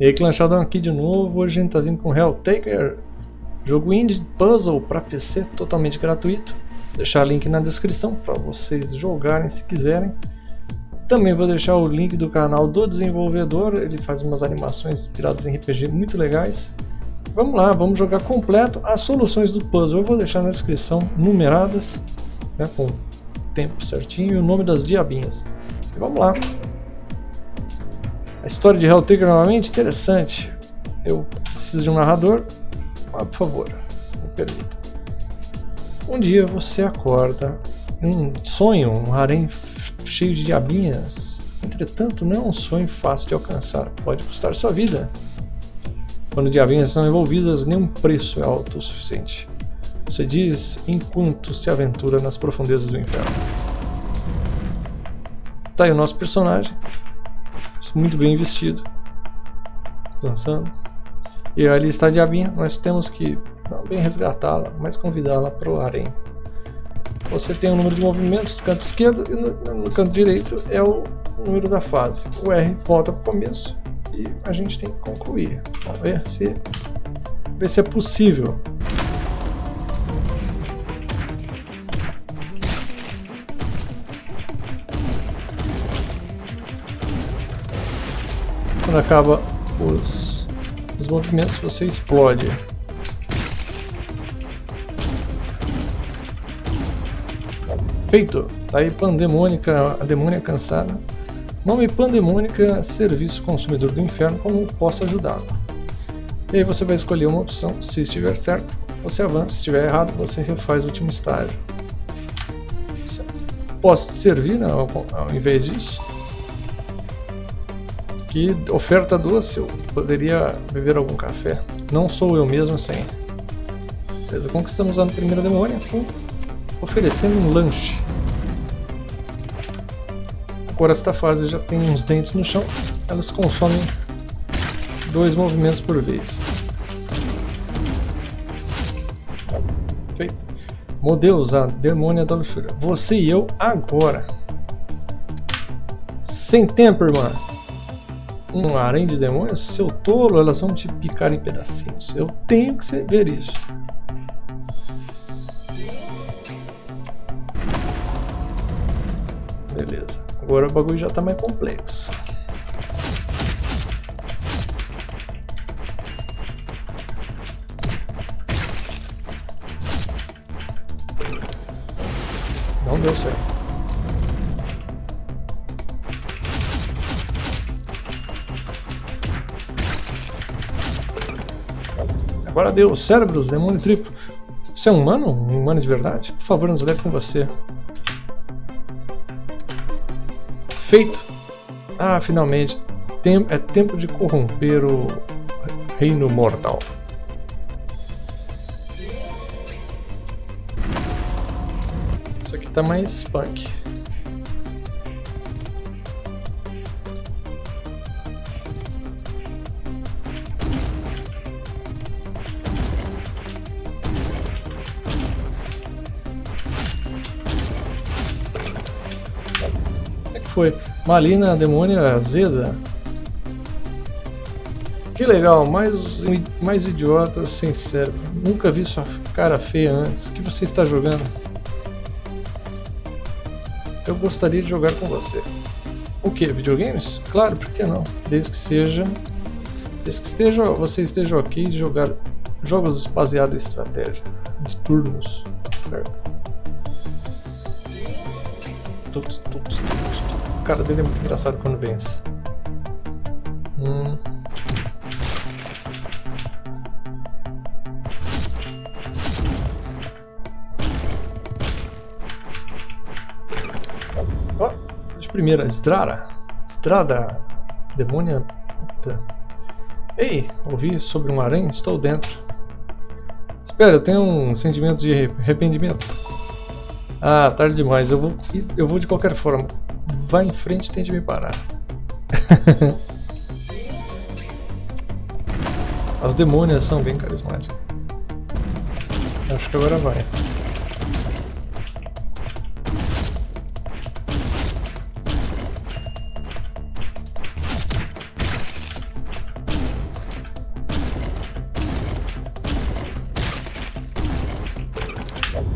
E aí, Clanchadão aqui de novo. Hoje a gente tá vindo com Helltaker, jogo indie puzzle para PC totalmente gratuito. Vou deixar o link na descrição para vocês jogarem se quiserem. Também vou deixar o link do canal do desenvolvedor, ele faz umas animações inspiradas em RPG muito legais. Vamos lá, vamos jogar completo as soluções do puzzle. Eu vou deixar na descrição numeradas, né, com tempo certinho e o nome das diabinhas. E vamos lá. A história de Helltaker novamente, interessante. Eu preciso de um narrador. Ah, por favor, me permita. Um dia você acorda um sonho, um harém cheio de diabinhas. Entretanto, não é um sonho fácil de alcançar. Pode custar sua vida. Quando diabinhas são envolvidas, nenhum preço é alto o suficiente. Você diz enquanto se aventura nas profundezas do inferno. Tá aí o nosso personagem muito bem vestido, dançando. E ali está a diabinha, nós temos que bem resgatá-la, mas convidá-la para o harém. Você tem o número de movimentos no canto esquerdo e no, no, canto direito é o número da fase. O R volta para o começo e a gente tem que concluir. Vamos ver se, ver se é possível. Quando acaba os, os movimentos, você explode. Feito! Tá aí Pandemônica, a demônia cansada. Nome Pandemônica, serviço consumidor do inferno, como posso ajudá-lo. E aí você vai escolher uma opção, se estiver certo, você avança, se estiver errado, você refaz o último estágio. Posso servir né, ao, ao invés disso? Que oferta doce, eu poderia beber algum café. Não sou eu mesmo sem. Beleza, conquistamos a primeira demônia oferecendo um lanche. Agora esta fase já tem uns dentes no chão, elas consomem dois movimentos por vez. Feito. Modeus, a demônia da luxúria. Você e eu agora. Sem tempo, irmã um harém de demônios, seu tolo, elas vão te picar em pedacinhos. Eu tenho que ver isso. Beleza. Agora o bagulho já está mais complexo. Não deu certo. Agora deu cérebros, demônio triplo. Você é um humano? Um humano de verdade? Por favor, nos leve com você. Feito! Ah, finalmente. Tem, é tempo de corromper o reino mortal. Isso aqui tá mais punk. Foi Malina Demônia Azeda. Que legal, mais, mais idiota sem cérebro. Nunca vi sua cara feia antes. O que você está jogando? Eu gostaria de jogar com você. O que? Videogames? Claro, por que não? Desde que seja. Desde que esteja, você esteja ok de jogar jogos baseados em estratégia, de turnos. Tuts, tuts, tuts, cara dele é muito engraçado quando vence. Hum. Oh, de primeira, Strada. Strada. Demônia. Puta. Ei, ouvi sobre um aranha? Estou dentro. Espera, eu tenho um sentimento de arrependimento. Ah, tarde demais. Eu vou, eu vou de qualquer forma. Vá em frente e tente me parar. As demônias são bem carismáticas. Acho que agora vai.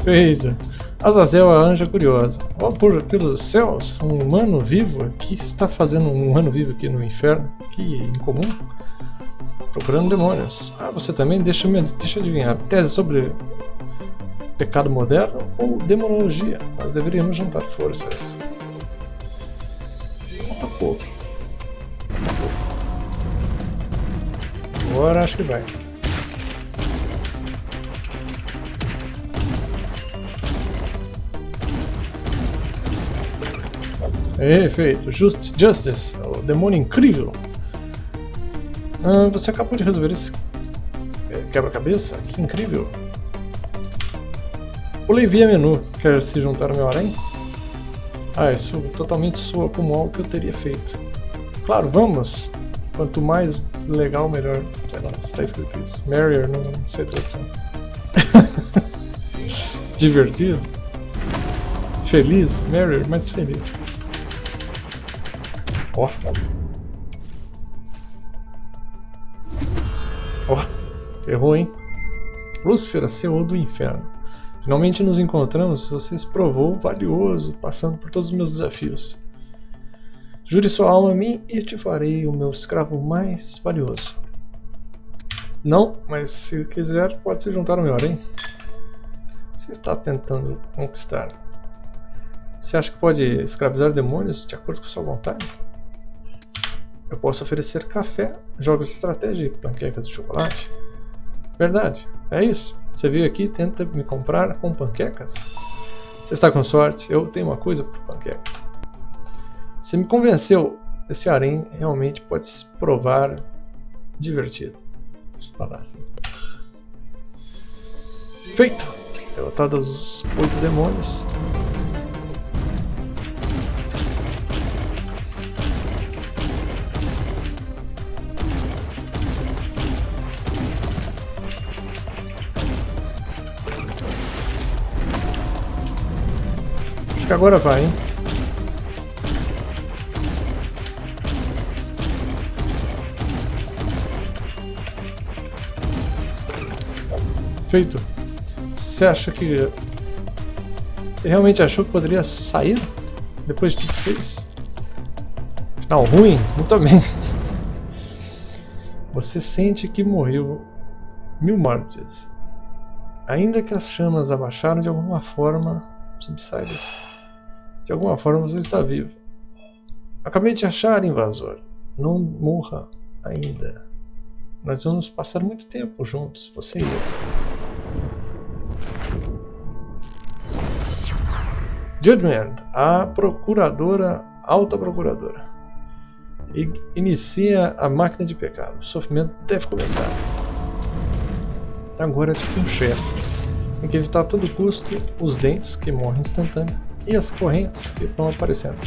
Eita. Azazel, a anja curiosa. Oh, por, pelos céus, um humano vivo aqui. O que está fazendo um humano vivo aqui no inferno? Que incomum. Procurando demônios. Ah, você também? Deixa, -me, deixa eu adivinhar. Tese sobre pecado moderno ou demonologia? Nós deveríamos juntar forças. Falta pouco. Agora acho que vai. Perfeito. Just, Justice, o demônio incrível. Ah, você acabou de resolver esse é, quebra-cabeça? Que incrível. Pulei via menu. Quer se juntar ao meu harém? Ah, isso totalmente soa como algo que eu teria feito. Claro, vamos! Quanto mais legal, melhor. Sei lá, está escrito isso. Merrier, não, não sei tradução. Divertido? Feliz? Merrier, mais feliz. Ó. Ó. Errou, hein? Lúcifer, seu do inferno. Finalmente nos encontramos, você se provou valioso, passando por todos os meus desafios. Jure sua alma a mim e te farei o meu escravo mais valioso. Não, mas se quiser pode se juntar ao meu hein? Você está tentando conquistar. Você acha que pode escravizar demônios de acordo com sua vontade? Eu posso oferecer café, jogos de estratégia e panquecas de chocolate. Verdade, é isso. Você veio aqui e tenta me comprar com panquecas? Você está com sorte, eu tenho uma coisa por panquecas. Você me convenceu, esse harém realmente pode se provar divertido. Vamos falar assim. Feito! Derrotados os oito demônios. Que agora vai, hein? Feito. Você acha que... Você realmente achou que poderia sair? Depois de tudo que fez? Final ruim? Muito bem. Você sente que morreu mil mortes. Ainda que as chamas abaixaram de alguma forma, subsaíram. De alguma forma você está vivo. Acabei de achar, invasor. Não morra ainda. Nós vamos passar muito tempo juntos, você e eu. Judgment, a procuradora, alta procuradora. Inicia a máquina de pecado. O sofrimento deve começar. Agora é tipo um chefe. Tem que evitar a todo custo os dentes que morrem instantâneo e as correntes que estão aparecendo.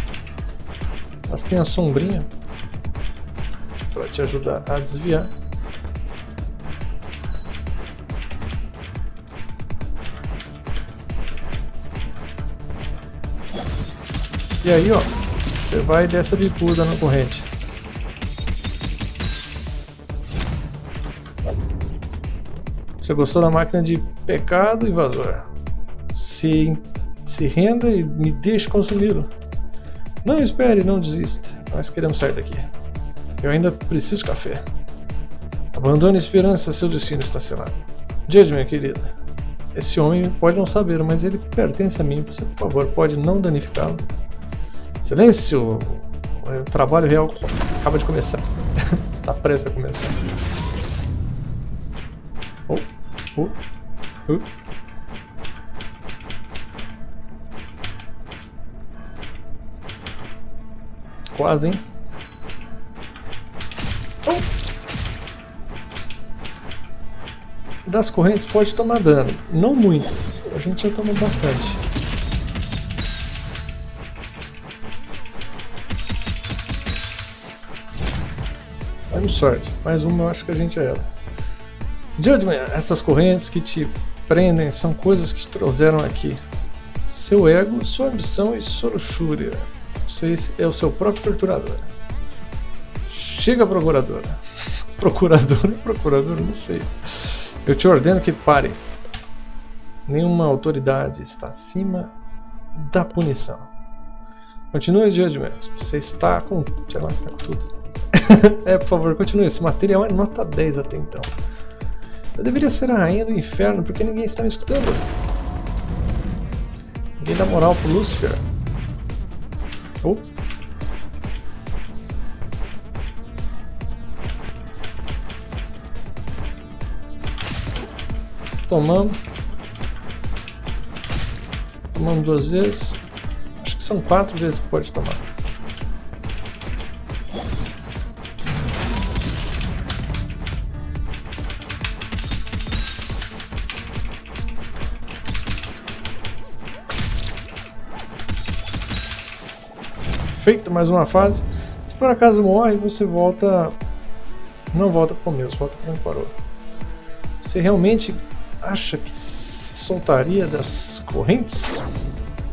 Elas têm a sombrinha para te ajudar a desviar. E aí, ó, você vai dessa bicuda na corrente. Você gostou da máquina de pecado, invasor? Se se renda e me deixe consumi-lo. Não espere, não desista. Nós queremos sair daqui. Eu ainda preciso de café. Abandone a esperança, seu destino está selado. Jade, minha querida. Esse homem pode não saber, mas ele pertence a mim. Você, por favor, pode não danificá-lo. Silêncio! O trabalho real acaba de começar. está prestes a começar. Oh, oh, oh. Quase, hein? Das correntes pode tomar dano. Não muito. A gente já tomou bastante. Vamos sorte. Mais uma eu acho que a gente já era. Judgment, essas correntes que te prendem são coisas que te trouxeram aqui. Seu ego, sua ambição e sua luxúria. Você é o seu próprio torturador. Chega, procuradora. Procuradora, procuradora, não sei. Eu te ordeno que pare. Nenhuma autoridade está acima da punição. Continue o Judgment. Você está com. sei lá, está com tudo. é, por favor, continue. Esse material é nota 10 até então. Eu deveria ser a rainha do inferno, porque ninguém está me escutando. Ninguém dá moral pro Lucifer. Oh. Tomamos. Tomamos duas vezes. Acho que são quatro vezes que pode tomar. Feito mais uma fase. Se por acaso morre, você volta... Não volta para o começo, volta para onde parou. Você realmente acha que se soltaria das correntes?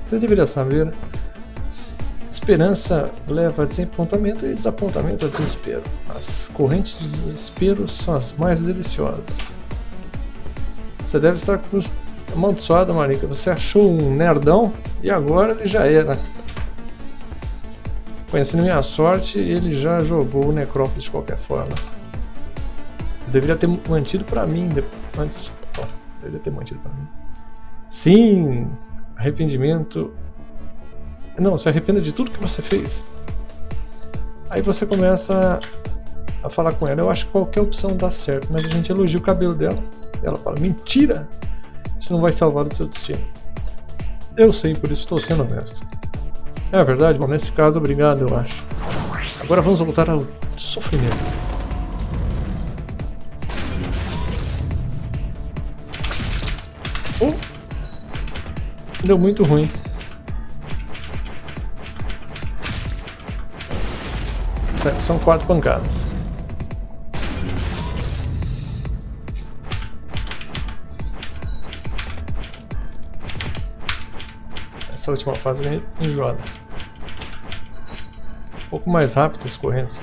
Você deveria saber. Esperança leva a desapontamento e desapontamento a desespero. As correntes de desespero são as mais deliciosas. Você deve estar amaldiçoada, Marika. Você achou um nerdão e agora ele já era. Conhecendo minha sorte, ele já jogou o Necrópolis de qualquer forma. Eu deveria ter mantido pra mim antes. Oh, deveria ter mantido pra mim. Sim! Arrependimento. Não, se arrependa de tudo que você fez. Aí você começa a falar com ela. Eu acho que qualquer opção dá certo, mas a gente elogia o cabelo dela. Ela fala: Mentira! Isso não vai salvar o seu destino. Eu sei, por isso estou sendo honesto. É verdade, bom, nesse caso, obrigado, eu acho. Agora vamos voltar ao sofrimento. Oh! Deu muito ruim. São quatro pancadas. Essa última fase é enjoada pouco mais rápido as correntes.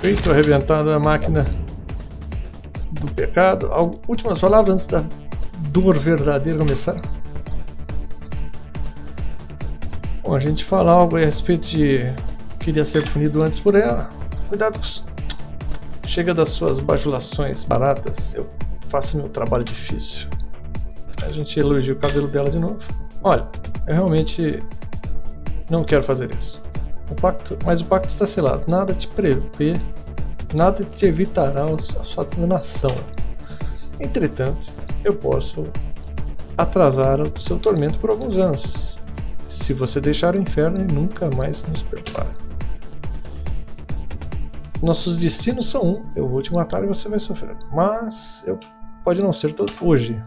Feito, arrebentado a máquina do pecado. Últimas palavras antes da dor verdadeira começar? Bom, a gente fala algo a respeito de queria ser punido antes por ela. Cuidado com Chega das suas bajulações baratas, eu faço meu trabalho difícil. A gente elogia o cabelo dela de novo. Olha, eu realmente não quero fazer isso. O pacto, mas o pacto está selado. Nada te prevê nada te evitará a sua condenação. Entretanto, eu posso atrasar o seu tormento por alguns anos, se você deixar o inferno e nunca mais nos perdoar. Nossos destinos são um, eu vou te matar e você vai sofrer, mas eu pode não ser todo hoje.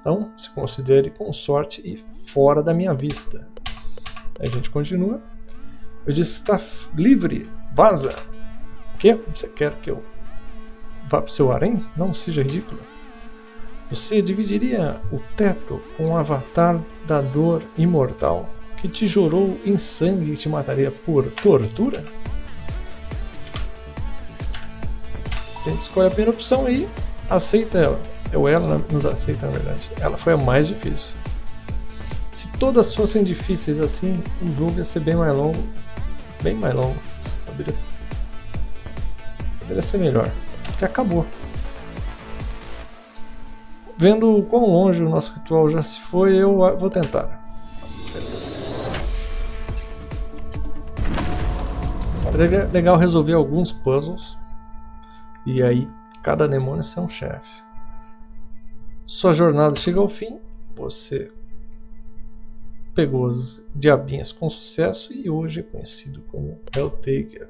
Então, se considere com sorte e fora da minha vista. Aí a gente continua. Eu disse, está livre, vaza. O que? Você quer que eu vá para o seu harém? Não seja ridículo. Você dividiria o teto com o avatar da dor imortal que te jurou em sangue e te mataria por tortura? Gente escolhe a primeira opção e aceita ela. Ou ela nos aceita, na verdade. Ela foi a mais difícil. Se todas fossem difíceis assim, o jogo ia ser bem mais longo. Bem mais longo. Poderia Deveria ser melhor. Porque acabou. Vendo quão longe o nosso ritual já se foi, eu vou tentar. Seria legal resolver alguns puzzles. E aí, cada demônio é um chefe. Sua jornada chega ao fim. Você pegou as diabinhas com sucesso e hoje é conhecido como Helltaker.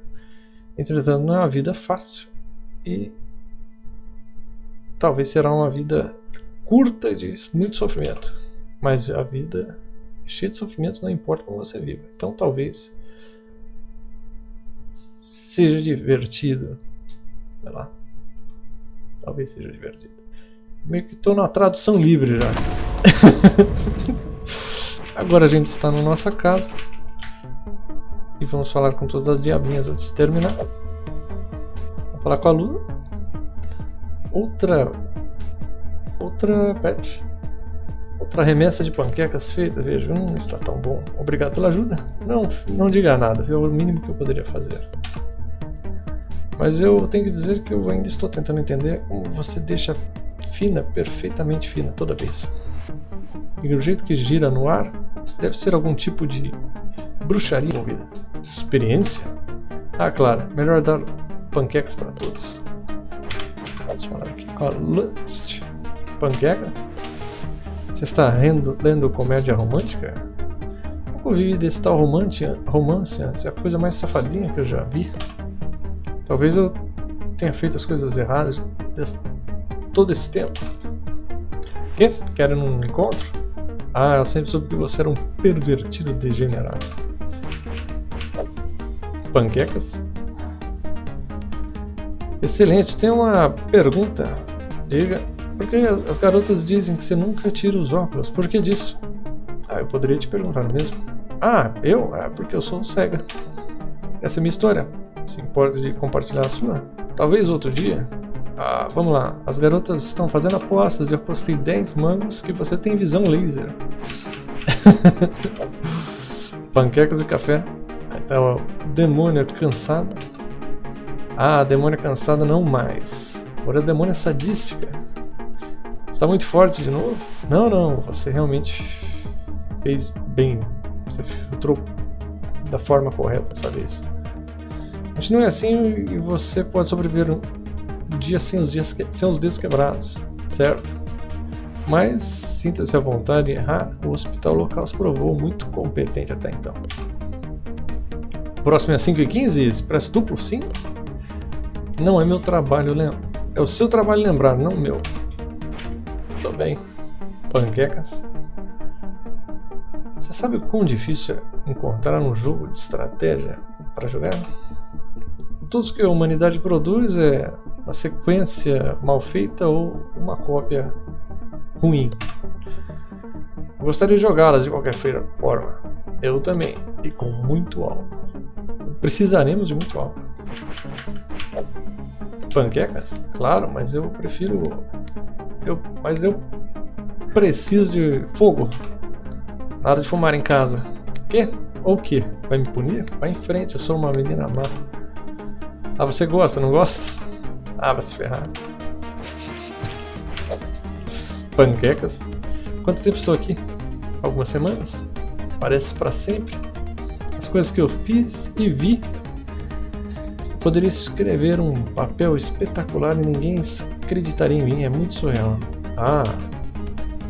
Entretanto, não é uma vida fácil e talvez será uma vida curta de muito sofrimento. Mas a vida cheia de sofrimentos não importa como você viva. Então, talvez seja divertido. Sei lá. Talvez seja divertido. Meio que estou na tradução livre já. Agora a gente está na nossa casa. E vamos falar com todas as diabinhas antes de terminar. Vamos falar com a Luna. Outra. Outra pet. Outra remessa de panquecas feita, veja. Hum, está tão bom. Obrigado pela ajuda. Não, não diga nada, é o mínimo que eu poderia fazer. Mas eu tenho que dizer que eu ainda estou tentando entender como você deixa fina, perfeitamente fina toda vez. E o jeito que gira no ar, deve ser algum tipo de bruxaria envolvida. Experiência? Ah, claro, melhor dar panquecas para todos. Vamos falar aqui Lust. Panqueca? Você está lendo, lendo comédia romântica? Nunca ouvi desse tal romance, romance é a coisa mais safadinha que eu já vi. Talvez eu tenha feito as coisas erradas todo esse tempo. Que? Querem um encontro? Ah, eu sempre soube que você era um pervertido degenerado. Panquecas? Excelente, tem uma pergunta. Diga, por que as, as garotas dizem que você nunca tira os óculos? Por que disso? Ah, eu poderia te perguntar mesmo. Ah, eu? Ah, porque eu sou cega. Essa é a minha história se importa de compartilhar a sua? Talvez outro dia? Ah, vamos lá. As garotas estão fazendo apostas e eu postei 10 mangos que você tem visão laser. Panquecas e café. Aí tá o demônio cansado. Ah, demônio cansada não mais. Agora a demônia sadística. Está muito forte de novo? Não, não. Você realmente fez bem. Você filtrou da forma correta dessa vez. Continue assim e você pode sobreviver um dia sem os, dias sem os dedos quebrados, certo? Mas sinta-se à vontade de errar, o hospital local se provou muito competente até então. Próximo é 5 e 15 expresso duplo, sim? Não é meu trabalho lembrar. É o seu trabalho lembrar, não meu. Tô bem. Panquecas. Você sabe o quão difícil é encontrar um jogo de estratégia para jogar? tudo que a humanidade produz é uma sequência mal feita ou uma cópia ruim. Gostaria de jogá-las de qualquer forma. Eu também, e com muito álcool. Precisaremos de muito álcool. Panquecas? Claro, mas eu prefiro. Eu, mas eu preciso de fogo. Nada de fumar em casa. Quê? Ou que? Vai me punir? Vai em frente, eu sou uma menina má. Ah, você gosta, não gosta? Ah, vai se ferrar. Panquecas? Quanto tempo estou aqui? Algumas semanas? Parece para sempre. As coisas que eu fiz e vi. Poderia escrever um papel espetacular e ninguém acreditaria em mim. É muito surreal. Ah,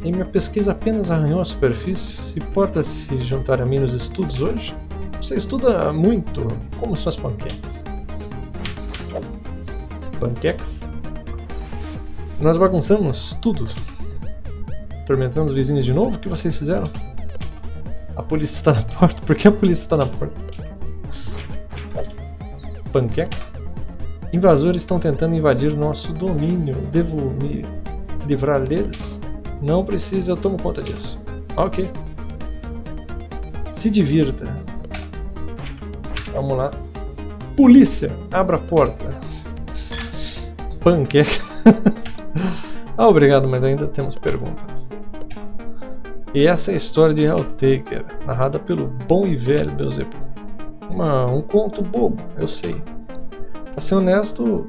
em minha pesquisa apenas arranhou a superfície. Se importa se juntar a mim nos estudos hoje? Você estuda muito. Como suas panquecas? panquecas. Nós bagunçamos tudo. Atormentando os vizinhos de novo? O que vocês fizeram? A polícia está na porta. Por que a polícia está na porta? Panquecas? Invasores estão tentando invadir nosso domínio. Devo me livrar deles? Não precisa, eu tomo conta disso. Ok. Se divirta. Vamos lá. Polícia, abra a porta panqueca. ah, obrigado, mas ainda temos perguntas. E essa é a história de Helltaker, narrada pelo bom e velho Beelzebub. Uma, um conto bobo, eu sei. Pra ser honesto,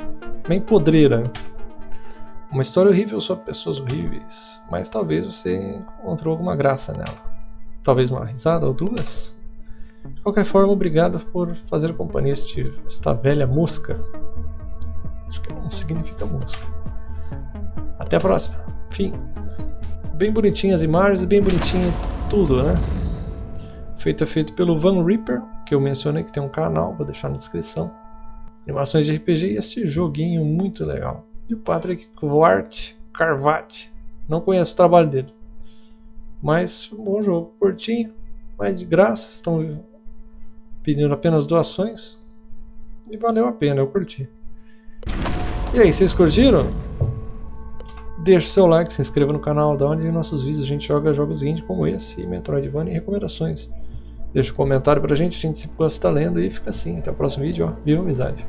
bem podreira. Uma história horrível sobre pessoas horríveis, mas talvez você encontrou alguma graça nela. Talvez uma risada ou duas? De qualquer forma, obrigado por fazer companhia a esta velha mosca Acho que não significa música. Até a próxima. Fim. Bem bonitinhas as imagens, bem bonitinho tudo, né? Feito é feito pelo Van Reaper, que eu mencionei que tem um canal, vou deixar na descrição. Animações de RPG e este joguinho muito legal. E o Patrick Quart Carvat. Não conheço o trabalho dele. Mas um bom jogo, curtinho, mas de graça. Estão pedindo apenas doações. e valeu a pena, eu curti. E aí, vocês curtiram? Deixe seu like, se inscreva no canal, da onde nossos vídeos a gente joga jogos indie como esse, Metroidvania e recomendações. Deixa um comentário pra gente, a gente se gosta lendo e fica assim. Até o próximo vídeo, ó. Viva a amizade!